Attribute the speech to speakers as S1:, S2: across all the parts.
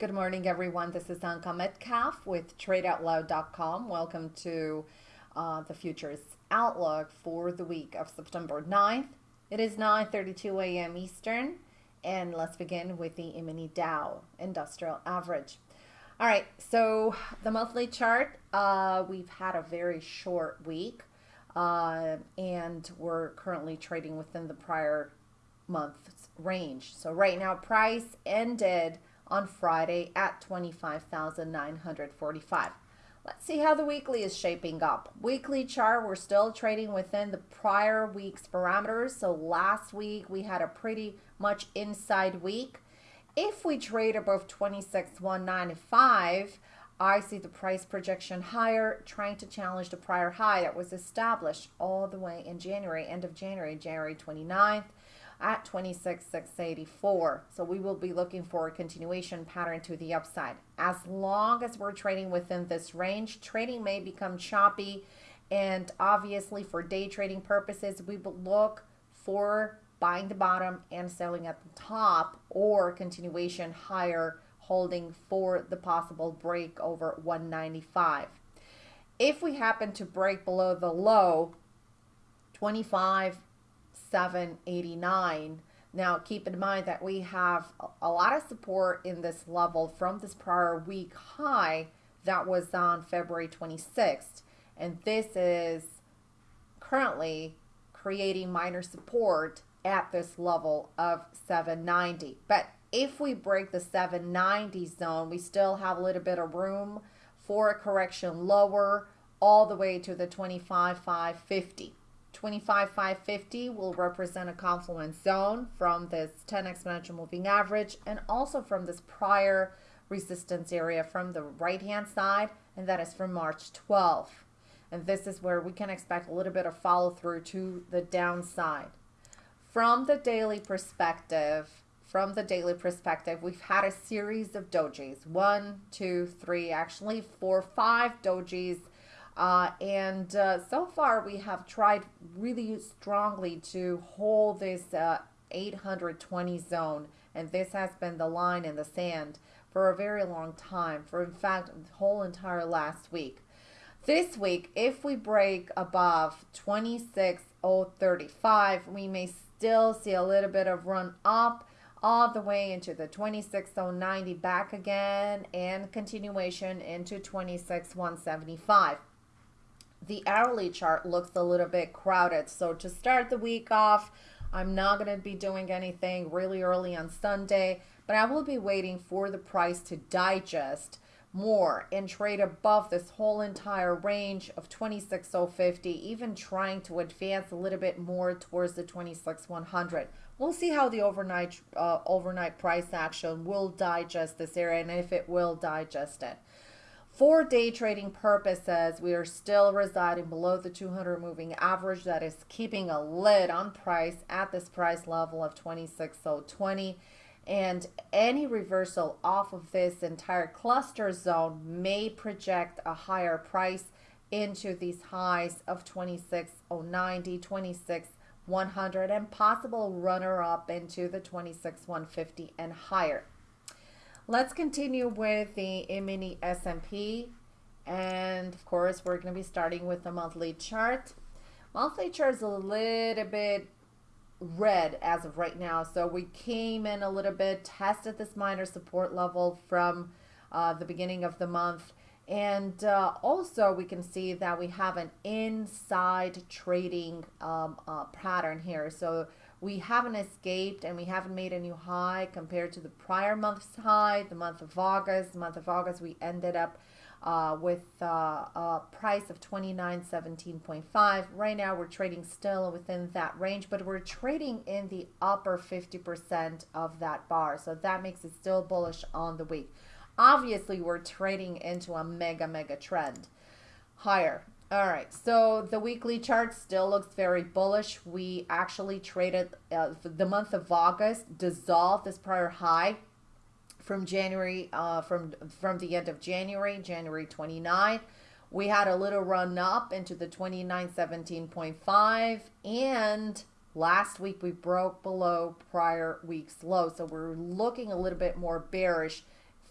S1: Good morning, everyone. This is Anka Metcalf with TradeOutloud.com. Welcome to uh, the futures outlook for the week of September 9th. It is 9:32 a.m. Eastern, and let's begin with the E-mini Dow Industrial Average. All right, so the monthly chart, uh, we've had a very short week, uh, and we're currently trading within the prior month's range. So right now, price ended on Friday at 25,945. Let's see how the weekly is shaping up. Weekly chart, we're still trading within the prior week's parameters. So last week we had a pretty much inside week. If we trade above 26,195, I see the price projection higher, trying to challenge the prior high that was established all the way in January, end of January, January 29th at 26,684. So we will be looking for a continuation pattern to the upside. As long as we're trading within this range, trading may become choppy. And obviously for day trading purposes, we will look for buying the bottom and selling at the top or continuation higher holding for the possible break over 195. If we happen to break below the low, 25 789. Now, keep in mind that we have a lot of support in this level from this prior week high that was on February 26th. And this is currently creating minor support at this level of 790. But if we break the 790 zone, we still have a little bit of room for a correction lower all the way to the 25,550. 25,550 will represent a confluence zone from this 10 exponential moving average and also from this prior resistance area from the right hand side and that is from March 12th. And this is where we can expect a little bit of follow through to the downside. From the daily perspective, from the daily perspective, we've had a series of dojis. One, two, three, actually four, five dojis uh, and uh, so far, we have tried really strongly to hold this uh, 820 zone. And this has been the line in the sand for a very long time, for in fact, the whole entire last week. This week, if we break above 26,035, we may still see a little bit of run up all the way into the 26,090 back again and continuation into 26,175 the hourly chart looks a little bit crowded. So to start the week off, I'm not going to be doing anything really early on Sunday, but I will be waiting for the price to digest more and trade above this whole entire range of 26,050, even trying to advance a little bit more towards the 26,100. We'll see how the overnight uh, overnight price action will digest this area and if it will digest it. For day trading purposes, we are still residing below the 200 moving average that is keeping a lid on price at this price level of 26.020 and any reversal off of this entire cluster zone may project a higher price into these highs of 26.090, 26.100 and possible runner up into the 26.150 and higher. Let's continue with the mini S&P. And of course, we're going to be starting with the monthly chart. Monthly chart is a little bit red as of right now. So we came in a little bit, tested this minor support level from uh, the beginning of the month. And uh, also we can see that we have an inside trading um, uh, pattern here. So we haven't escaped and we haven't made a new high compared to the prior month's high, the month of August. The month of August, we ended up uh, with uh, a price of 29.17.5. Right now, we're trading still within that range, but we're trading in the upper 50% of that bar. So that makes it still bullish on the week. Obviously, we're trading into a mega, mega trend higher. All right, so the weekly chart still looks very bullish. We actually traded uh, the month of August, dissolved this prior high from January, uh, from, from the end of January, January 29th. We had a little run up into the 2917.5 and last week we broke below prior week's low. So we're looking a little bit more bearish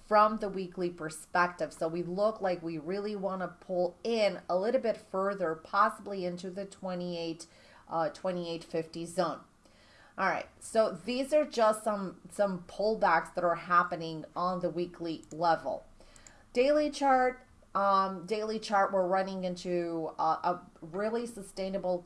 S1: from the weekly perspective. So we look like we really want to pull in a little bit further, possibly into the 28, uh, 2850 zone. All right, so these are just some, some pullbacks that are happening on the weekly level. Daily chart, um, daily chart, we're running into a, a really sustainable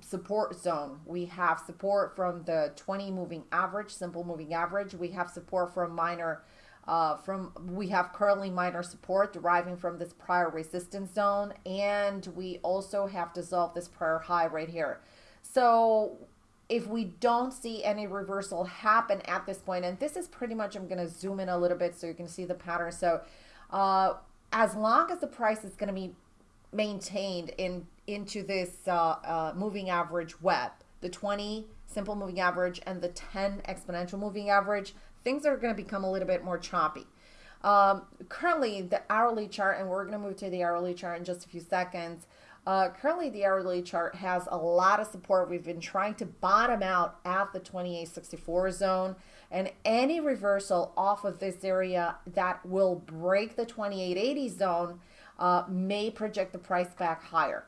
S1: support zone. We have support from the 20 moving average, simple moving average. We have support from minor, uh, from we have currently minor support deriving from this prior resistance zone, and we also have dissolved this prior high right here. So if we don't see any reversal happen at this point, and this is pretty much, I'm going to zoom in a little bit so you can see the pattern. So uh, as long as the price is going to be maintained in into this uh, uh, moving average web, the 20 simple moving average and the 10 exponential moving average, things are going to become a little bit more choppy. Um, currently, the hourly chart, and we're going to move to the hourly chart in just a few seconds, uh, currently, the hourly chart has a lot of support. We've been trying to bottom out at the 2864 zone, and any reversal off of this area that will break the 2880 zone uh, may project the price back higher.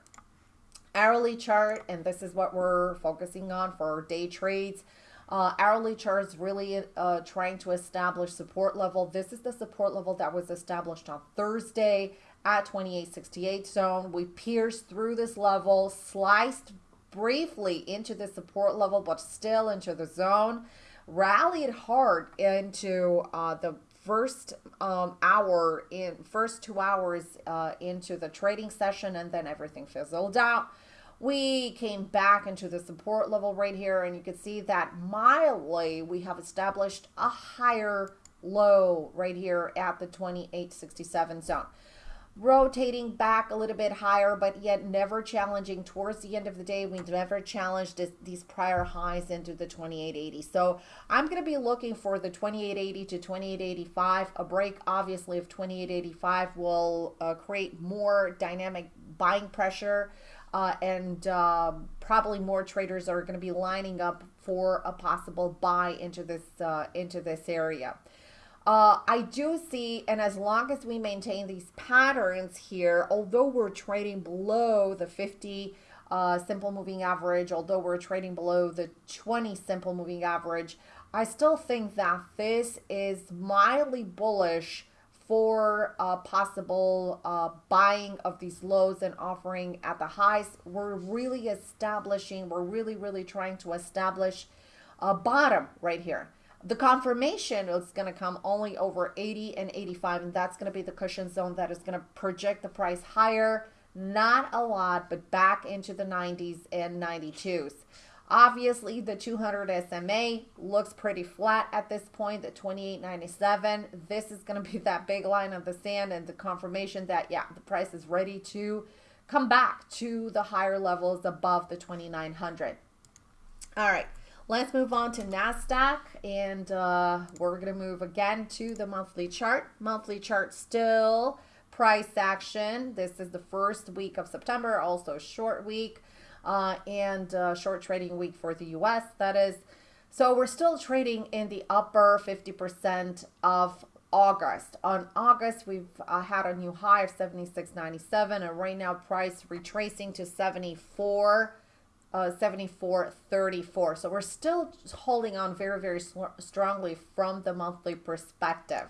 S1: Hourly chart, and this is what we're focusing on for day trades. Uh, hourly chart is really uh, trying to establish support level. This is the support level that was established on Thursday at 2868 zone. We pierced through this level, sliced briefly into the support level, but still into the zone, rallied hard into uh, the first um, hour in first two hours uh, into the trading session and then everything fizzled out we came back into the support level right here and you can see that mildly we have established a higher low right here at the 2867 zone rotating back a little bit higher, but yet never challenging towards the end of the day. We never challenged this, these prior highs into the 2880. So I'm going to be looking for the 2880 to 2885. A break, obviously, of 2885 will uh, create more dynamic buying pressure. Uh, and uh, probably more traders are going to be lining up for a possible buy into this uh, into this area. Uh, I do see, and as long as we maintain these patterns here, although we're trading below the 50 uh, simple moving average, although we're trading below the 20 simple moving average, I still think that this is mildly bullish for uh, possible uh, buying of these lows and offering at the highs. We're really establishing, we're really, really trying to establish a bottom right here. The confirmation is going to come only over 80 and 85, and that's going to be the cushion zone that is going to project the price higher. Not a lot, but back into the 90s and 92s. Obviously, the 200 SMA looks pretty flat at this point, the 28.97. This is going to be that big line of the sand and the confirmation that, yeah, the price is ready to come back to the higher levels above the 2900. All right. Let's move on to NASDAQ and uh, we're going to move again to the monthly chart. Monthly chart still price action. This is the first week of September, also short week uh, and uh, short trading week for the US, that is. So we're still trading in the upper 50% of August. On August, we've uh, had a new high of 76.97 and right now price retracing to 74 uh, 74.34. So we're still holding on very, very strongly from the monthly perspective.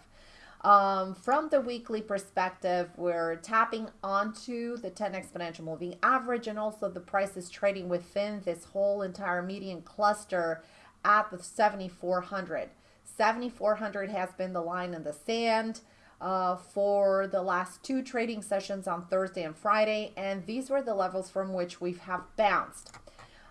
S1: Um, from the weekly perspective, we're tapping onto the 10 exponential moving average and also the price is trading within this whole entire median cluster at the 7,400. 7,400 has been the line in the sand uh, for the last two trading sessions on Thursday and Friday, and these were the levels from which we have bounced.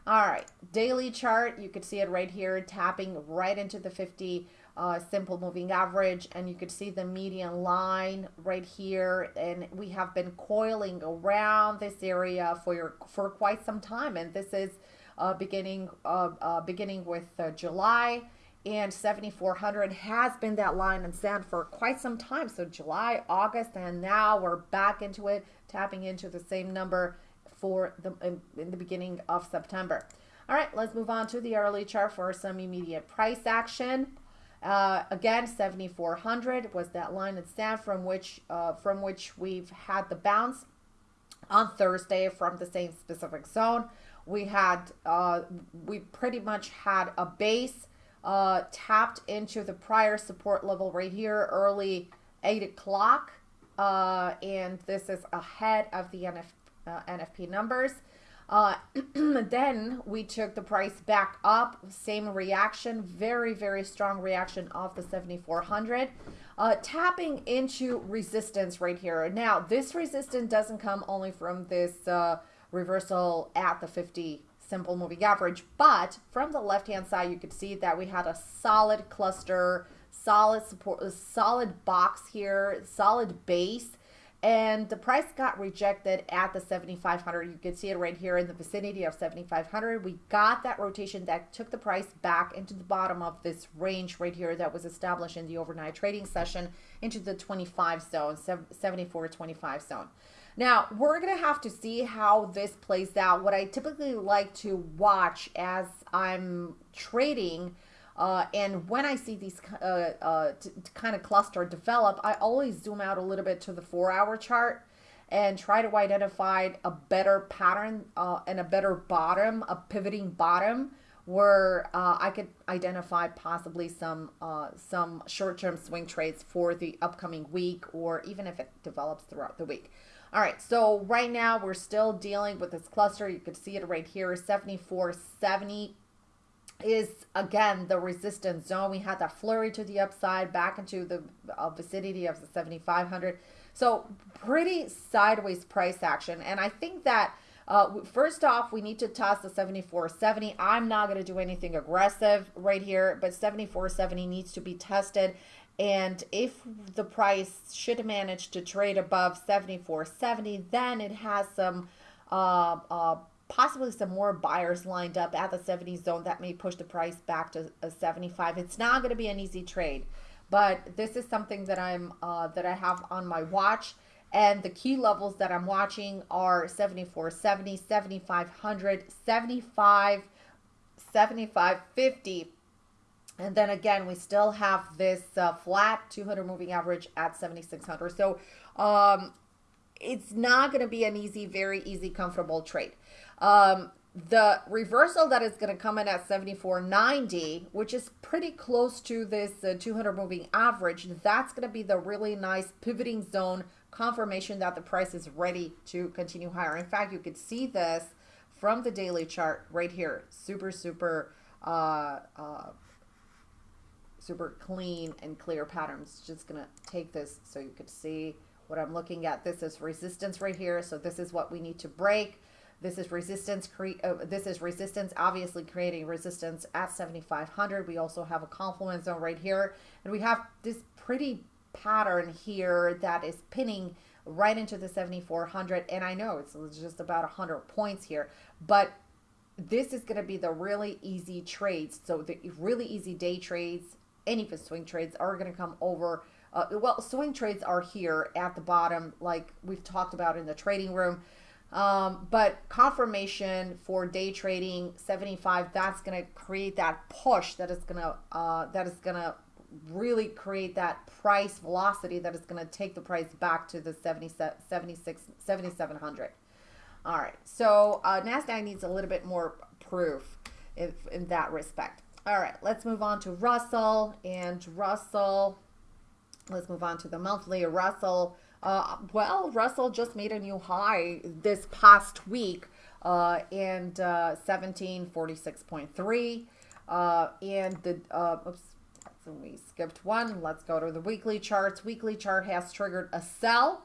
S1: All right, daily chart, you could see it right here, tapping right into the 50 uh, simple moving average, and you could see the median line right here, and we have been coiling around this area for your, for quite some time, and this is uh, beginning uh, uh beginning with uh, July, and 7400 has been that line in sand for quite some time. So July, August, and now we're back into it, tapping into the same number for the in, in the beginning of September. All right, let's move on to the hourly chart for some immediate price action. Uh, again, 7,400 was that line in stand from which uh, from which we've had the bounce on Thursday from the same specific zone. We had uh, we pretty much had a base uh, tapped into the prior support level right here early eight o'clock, uh, and this is ahead of the NF, uh, NFP numbers. Uh, then we took the price back up, same reaction, very, very strong reaction off the 7400, uh, tapping into resistance right here. Now, this resistance doesn't come only from this uh, reversal at the 50 simple moving average, but from the left-hand side, you could see that we had a solid cluster, solid support, solid box here, solid base, and the price got rejected at the 7500 you can see it right here in the vicinity of 7500 we got that rotation that took the price back into the bottom of this range right here that was established in the overnight trading session into the 25 zone 74 25 zone. Now we're gonna have to see how this plays out. What i typically like to watch as i'm trading uh, and when I see these uh, uh, kind of cluster develop, I always zoom out a little bit to the four hour chart and try to identify a better pattern uh, and a better bottom, a pivoting bottom where uh, I could identify possibly some uh, some short-term swing trades for the upcoming week or even if it develops throughout the week. All right, so right now we're still dealing with this cluster. You can see it right here, 7470 is again the resistance zone. We had that flurry to the upside back into the uh, vicinity of the 7,500. So pretty sideways price action. And I think that uh, first off, we need to toss the 74.70. I'm not going to do anything aggressive right here, but 74.70 needs to be tested. And if the price should manage to trade above 74.70, then it has some uh, uh, possibly some more buyers lined up at the 70 zone that may push the price back to a 75 it's not going to be an easy trade but this is something that i'm uh, that i have on my watch and the key levels that i'm watching are 74 70 7500 75 75 50 and then again we still have this uh, flat 200 moving average at 7600 so um it's not going to be an easy very easy comfortable trade um, the reversal that is going to come in at 74.90, which is pretty close to this uh, 200 moving average, that's going to be the really nice pivoting zone confirmation that the price is ready to continue higher. In fact, you could see this from the daily chart right here. Super, super, uh, uh, super clean and clear patterns. Just going to take this so you could see what I'm looking at. This is resistance right here. So this is what we need to break. This is resistance. Cre- uh, this is resistance. Obviously, creating resistance at 7,500. We also have a confluence zone right here, and we have this pretty pattern here that is pinning right into the 7,400. And I know it's just about 100 points here, but this is going to be the really easy trades. So the really easy day trades, any of swing trades are going to come over. Uh, well, swing trades are here at the bottom, like we've talked about in the trading room. Um, but confirmation for day trading 75, that's going to create that push that is going to, uh, that is going to really create that price velocity that is going to take the price back to the 70, 76, 7,700. All right. So uh, NASDAQ needs a little bit more proof if, in that respect. All right. Let's move on to Russell and Russell. Let's move on to the monthly Russell. Uh, well, Russell just made a new high this past week uh, and uh, 1746.3. Uh, and the, uh, oops, so we skipped one. Let's go to the weekly charts. Weekly chart has triggered a sell.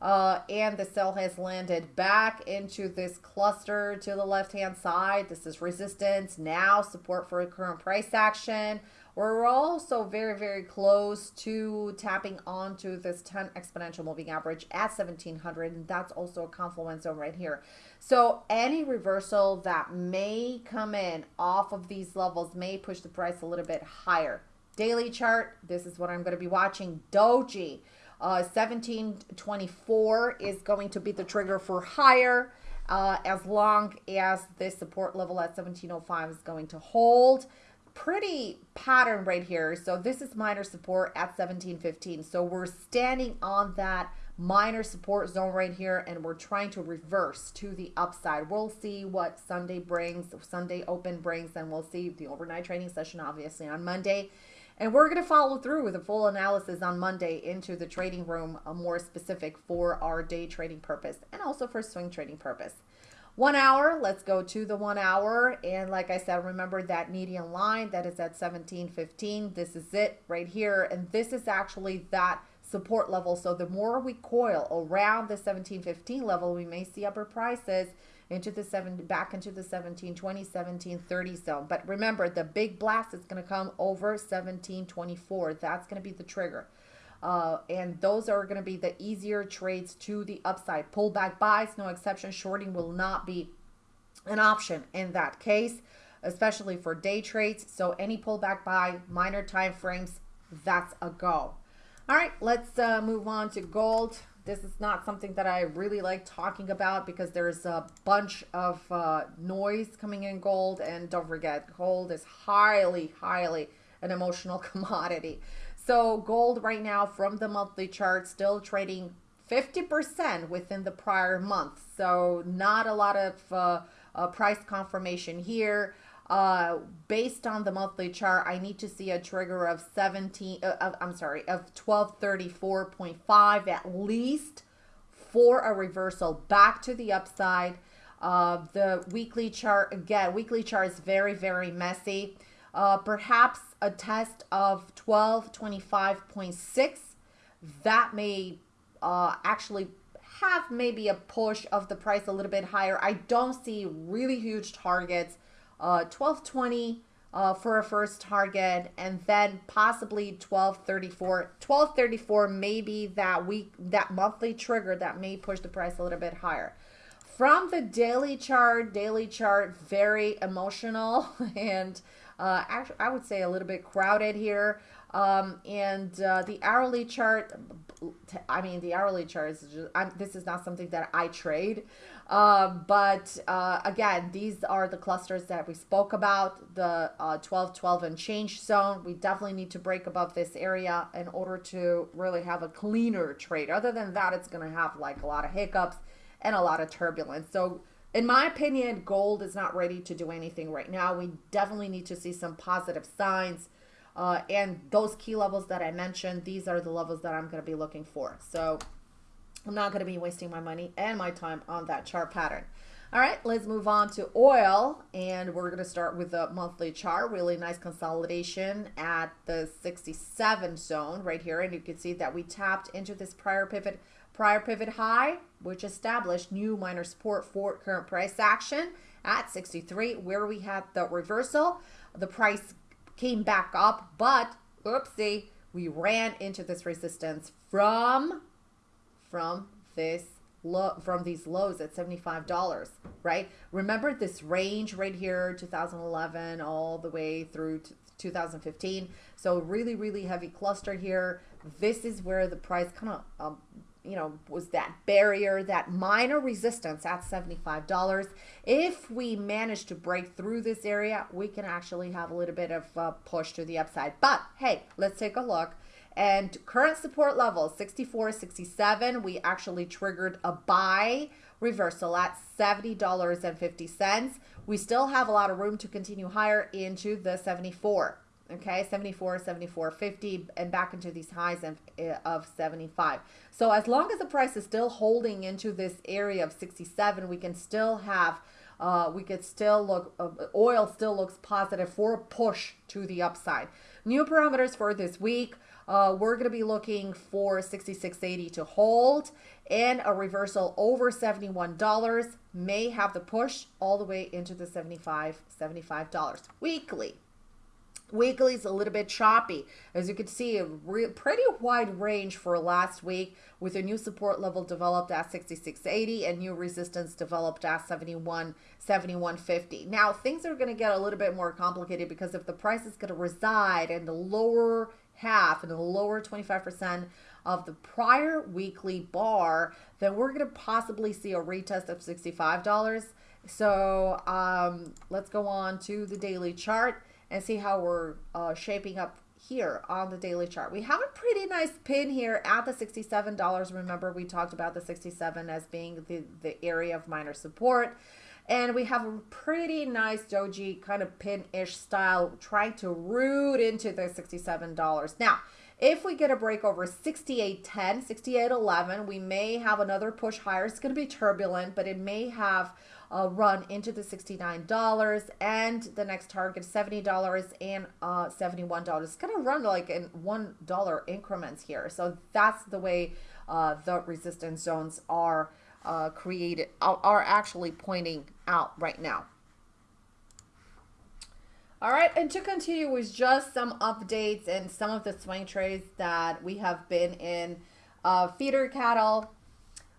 S1: Uh, and the sell has landed back into this cluster to the left hand side. This is resistance, now support for a current price action. We're also very, very close to tapping onto this 10 exponential moving average at 1700, and that's also a confluence zone right here. So any reversal that may come in off of these levels may push the price a little bit higher. Daily chart, this is what I'm going to be watching. Doji, uh, 1724 is going to be the trigger for higher. Uh, as long as this support level at 1705 is going to hold pretty pattern right here. So this is minor support at 1715. So we're standing on that minor support zone right here and we're trying to reverse to the upside. We'll see what Sunday brings, Sunday open brings, and we'll see the overnight trading session obviously on Monday. And we're going to follow through with a full analysis on Monday into the trading room, a more specific for our day trading purpose and also for swing trading purpose. One hour, let's go to the one hour. And like I said, remember that median line that is at 1715. This is it right here. And this is actually that support level. So the more we coil around the 1715 level, we may see upper prices into the seven back into the 1720 1730 zone but remember the big blast is going to come over 1724 that's going to be the trigger uh, and those are going to be the easier trades to the upside. Pullback buys, no exception. Shorting will not be an option in that case, especially for day trades. So any pullback buy, minor time frames, that's a go. All right, let's uh, move on to gold. This is not something that I really like talking about because there's a bunch of uh, noise coming in gold. And don't forget, gold is highly, highly an emotional commodity. So gold right now from the monthly chart still trading 50% within the prior month. So not a lot of uh, uh, price confirmation here. Uh, based on the monthly chart, I need to see a trigger of 17, uh, I'm sorry, of 1234.5 at least for a reversal back to the upside. Uh, the weekly chart, again, weekly chart is very, very messy. Uh, perhaps a test of 1225.6. That may uh, actually have maybe a push of the price a little bit higher. I don't see really huge targets. Uh, 1220 uh, for a first target and then possibly 1234 1234 maybe that week that monthly trigger that may push the price a little bit higher from the daily chart daily chart very emotional and uh, actually, I would say a little bit crowded here. Um, and uh, the hourly chart, I mean, the hourly chart is just, I'm, this is not something that I trade. Uh, but uh, again, these are the clusters that we spoke about, the uh, 12, 12 and change zone. We definitely need to break above this area in order to really have a cleaner trade. Other than that, it's going to have like a lot of hiccups and a lot of turbulence. So in my opinion, gold is not ready to do anything right now. We definitely need to see some positive signs. Uh, and those key levels that I mentioned, these are the levels that I'm going to be looking for. So I'm not going to be wasting my money and my time on that chart pattern. All right, let's move on to oil. And we're going to start with the monthly chart. Really nice consolidation at the 67 zone right here. And you can see that we tapped into this prior pivot prior pivot high, which established new minor support for current price action at 63, where we had the reversal. The price came back up, but oopsie, we ran into this resistance from from this low from these lows at $75 right? Remember this range right here 2011 all the way through 2015 so really really heavy cluster here. This is where the price kind of um, you know, was that barrier, that minor resistance at $75. If we manage to break through this area, we can actually have a little bit of a push to the upside. But hey, let's take a look. And current support level 64, 67, we actually triggered a buy reversal at $70.50. We still have a lot of room to continue higher into the 74 okay 74 74 50 and back into these highs of, eh, of 75 so as long as the price is still holding into this area of 67 we can still have uh, we could still look uh, oil still looks positive for a push to the upside. New parameters for this week uh, we're going to be looking for 66.80 to hold and a reversal over $71 may have the push all the way into the 75 $75 weekly Weekly is a little bit choppy. As you can see, a pretty wide range for last week with a new support level developed at 66.80 and new resistance developed at 71, 71.50. Now, things are going to get a little bit more complicated because if the price is going to reside in the lower half, in the lower 25% of the prior weekly bar, then we're going to possibly see a retest of $65. So um, let's go on to the daily chart. And see how we're uh, shaping up here on the daily chart. We have a pretty nice pin here at the $67. Remember, we talked about the 67 as being the, the area of minor support. And we have a pretty nice doji kind of pin-ish style trying to root into the $67. Now, if we get a break over 68.10, 68.11, we may have another push higher. It's going to be turbulent, but it may have a run into the $69 and the next target $70 and uh, $71. It's going to run like in $1 increments here. So that's the way uh, the resistance zones are uh, created, are actually pointing out right now. All right, and to continue with just some updates and some of the swing trades that we have been in. Uh, feeder cattle,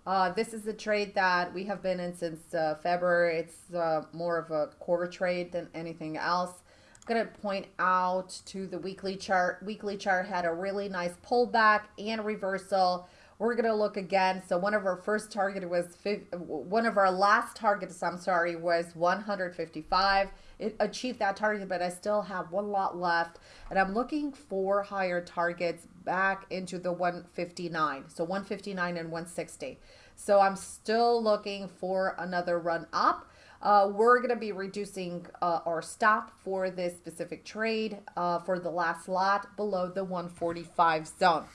S1: uh, this is a trade that we have been in since uh, February. It's uh, more of a quarter trade than anything else. I'm going to point out to the weekly chart. Weekly chart had a really nice pullback and reversal we're going to look again. So one of our first target was, one of our last targets, I'm sorry, was 155. It achieved that target, but I still have one lot left. And I'm looking for higher targets back into the 159. So 159 and 160. So I'm still looking for another run up. Uh, we're going to be reducing uh, our stop for this specific trade uh, for the last lot below the 145 zone.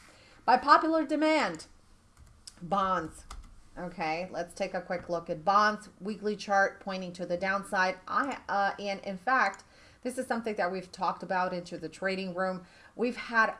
S1: By popular demand, bonds. Okay, let's take a quick look at bonds. Weekly chart pointing to the downside. I uh, And in fact, this is something that we've talked about into the trading room. We've had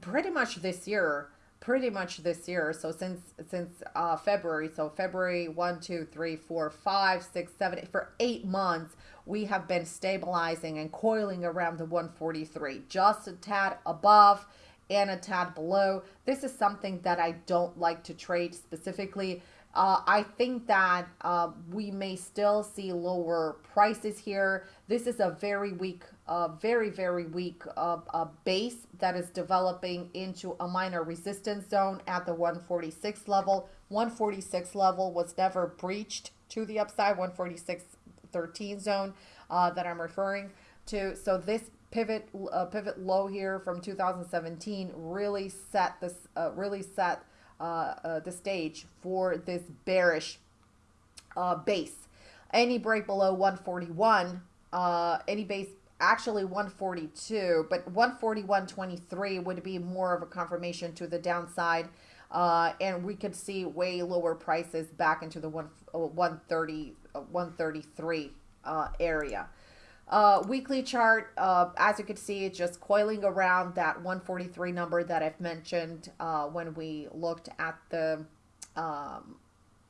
S1: pretty much this year, pretty much this year. So since since uh, February, so February 1, 2, 3, 4, 5, 6, 7, for eight months, we have been stabilizing and coiling around the 143, just a tad above and a tad below. This is something that I don't like to trade specifically. Uh, I think that uh, we may still see lower prices here. This is a very weak, uh, very, very weak uh, uh, base that is developing into a minor resistance zone at the 146 level. 146 level was never breached to the upside, 146.13 zone uh, that I'm referring to. So this pivot pivot low here from 2017 really set this really set the stage for this bearish uh, base. Any break below 141, uh, any base actually 142, but 141.23 would be more of a confirmation to the downside. Uh, and we could see way lower prices back into the one, 130, 133 area. Uh, weekly chart, uh, as you can see, it's just coiling around that 143 number that I've mentioned uh, when we looked at the um,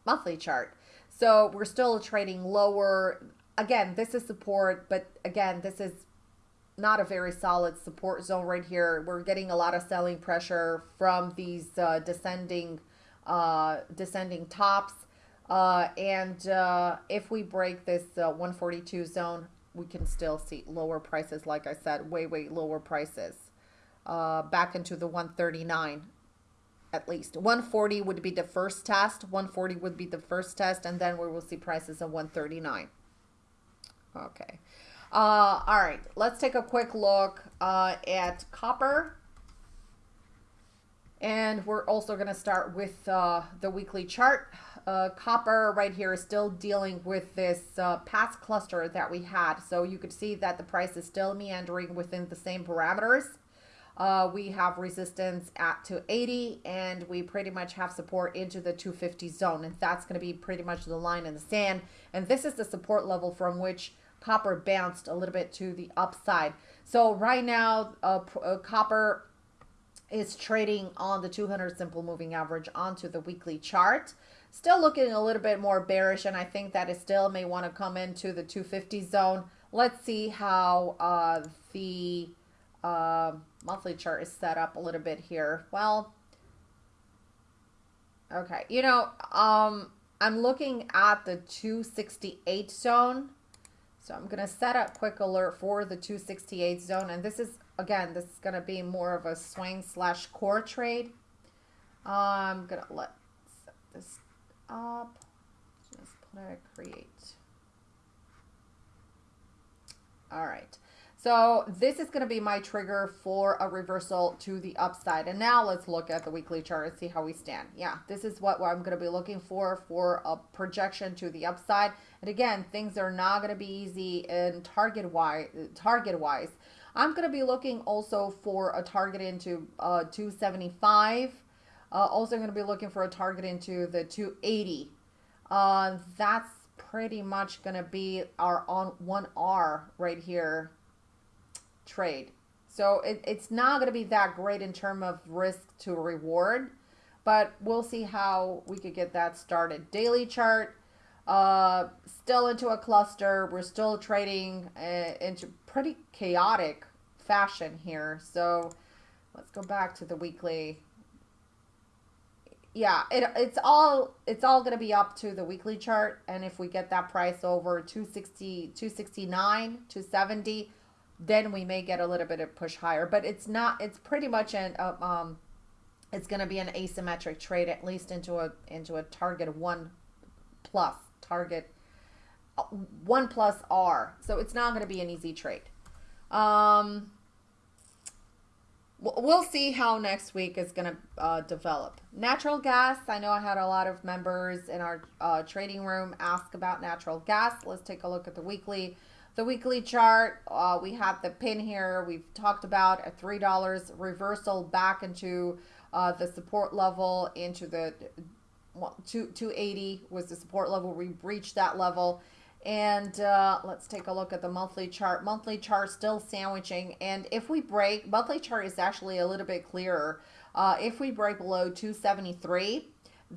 S1: monthly chart. So we're still trading lower. Again, this is support, but again, this is not a very solid support zone right here. We're getting a lot of selling pressure from these uh, descending, uh, descending tops. Uh, and if we break this 142 zone, we can still see lower prices, like I said, way, way lower prices. Uh, back into the 139 at least. 140 would be the first test. 140 would be the first test, and then we will see prices of 139. Okay. Uh, all right, let's take a quick look uh, at copper. And we're also going to start with uh, the weekly chart uh, copper right here is still dealing with this uh, past cluster that we had. So you could see that the price is still meandering within the same parameters. Uh, we have resistance at 280 and we pretty much have support into the 250 zone and that's going to be pretty much the line in the sand and this is the support level from which copper bounced a little bit to the upside so right now uh, uh, copper is trading on the 200 simple moving average onto the weekly chart Still looking a little bit more bearish, and I think that it still may want to come into the 250 zone. Let's see how uh, the uh, monthly chart is set up a little bit here. Well, okay, you know, um, I'm looking at the 268 zone. So I'm going to set up quick alert for the 268 zone. And this is, again, this is going to be more of a swing slash core trade. I'm going to let set this up. Just a create. All right. So this is going to be my trigger for a reversal to the upside. And now let's look at the weekly chart and see how we stand. Yeah, this is what I'm going to be looking for for a projection to the upside. And again, things are not going to be easy in target wise. Target wise, I'm going to be looking also for a target into uh, 275. Uh, also going to be looking for a target into the 280. Uh, that's pretty much going to be our on 1R right here trade. So it, it's not going to be that great in terms of risk to reward, but we'll see how we could get that started. Daily chart, uh, still into a cluster. We're still trading uh, into pretty chaotic fashion here. So let's go back to the weekly. Yeah, it, it's all it's all going to be up to the weekly chart. And if we get that price over 260, 269, 270, then we may get a little bit of push higher. But it's not. It's pretty much an uh, um, it's going to be an asymmetric trade at least into a into a target one plus target uh, one plus R. So it's not going to be an easy trade. Um, we'll see how next week is going to uh, develop. Natural gas. I know I had a lot of members in our uh, trading room ask about natural gas. Let's take a look at the weekly the weekly chart, uh, we have the pin here. We've talked about a $3 reversal back into uh, the support level into the 280 was the support level. We breached that level. And uh, let's take a look at the monthly chart. Monthly chart still sandwiching. And if we break, monthly chart is actually a little bit clearer. Uh, if we break below 273,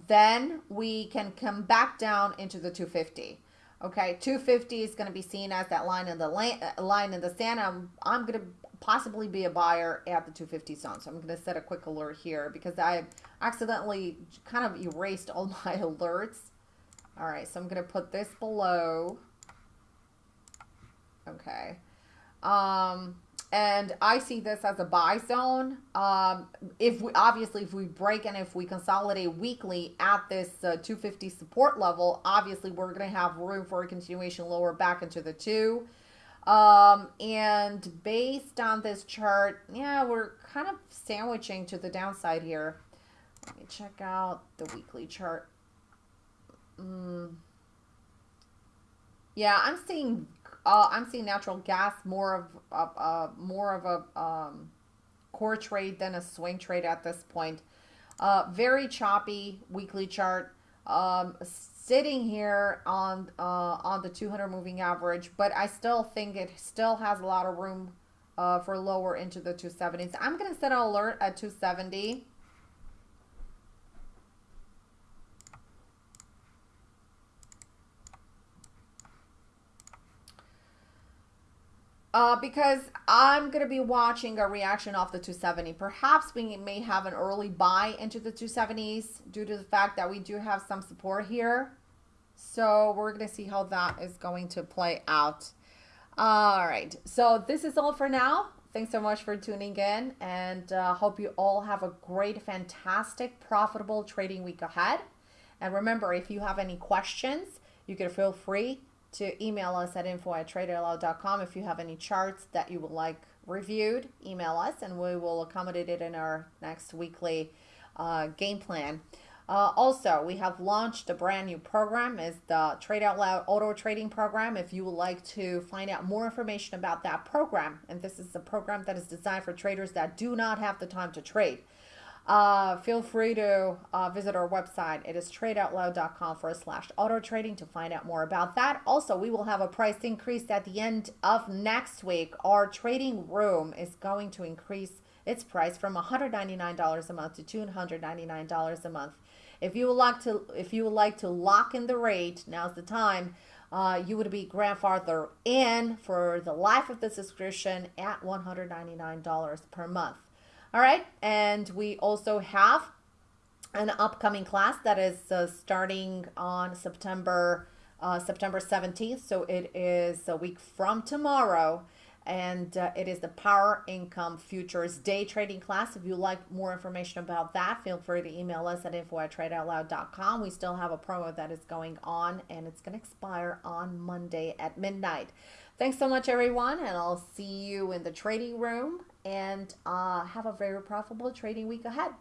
S1: then we can come back down into the 250. Okay, 250 is going to be seen as that line in the uh, line in the sand. I'm, I'm going to possibly be a buyer at the 250 zone. So I'm going to set a quick alert here because I accidentally kind of erased all my alerts. All right, so I'm going to put this below. Okay. Um, and I see this as a buy zone. Um, if we obviously if we break and if we consolidate weekly at this uh, 250 support level, obviously we're going to have room for a continuation lower back into the two. Um, and based on this chart, yeah, we're kind of sandwiching to the downside here. Let me check out the weekly chart. Mm. Yeah, I'm seeing uh, I'm seeing natural gas more of uh, uh, more of a um, core trade than a swing trade at this point. Uh, very choppy weekly chart. Um, sitting here on uh, on the 200 moving average, but I still think it still has a lot of room uh, for lower into the 270s. I'm going to set an alert at 270. Uh, because I'm going to be watching a reaction off the 270. Perhaps we may have an early buy into the 270s due to the fact that we do have some support here. So we're going to see how that is going to play out. All right. So this is all for now. Thanks so much for tuning in and uh, hope you all have a great, fantastic, profitable trading week ahead. And remember, if you have any questions, you can feel free to email us at info at tradeoutloud.com. If you have any charts that you would like reviewed, email us and we will accommodate it in our next weekly uh, game plan. Uh, also, we have launched a brand new program is the Trade Out Loud Auto Trading Program. If you would like to find out more information about that program, and this is a program that is designed for traders that do not have the time to trade uh, feel free to uh, visit our website. It is tradeoutloud.com forward slash auto trading to find out more about that. Also, we will have a price increase at the end of next week. Our trading room is going to increase its price from $199 a month to $299 a month. If you would like to, if you would like to lock in the rate, now's the time. Uh, you would be grandfather in for the life of the subscription at $199 per month. All right, and we also have an upcoming class that is uh, starting on September uh, September 17th. So it is a week from tomorrow. And uh, it is the Power Income Futures Day Trading class. If you like more information about that, feel free to email us at info at tradeoutloud.com. We still have a promo that is going on and it's going to expire on Monday at midnight. Thanks so much, everyone, and I'll see you in the trading room. And uh, have a very profitable trading week ahead.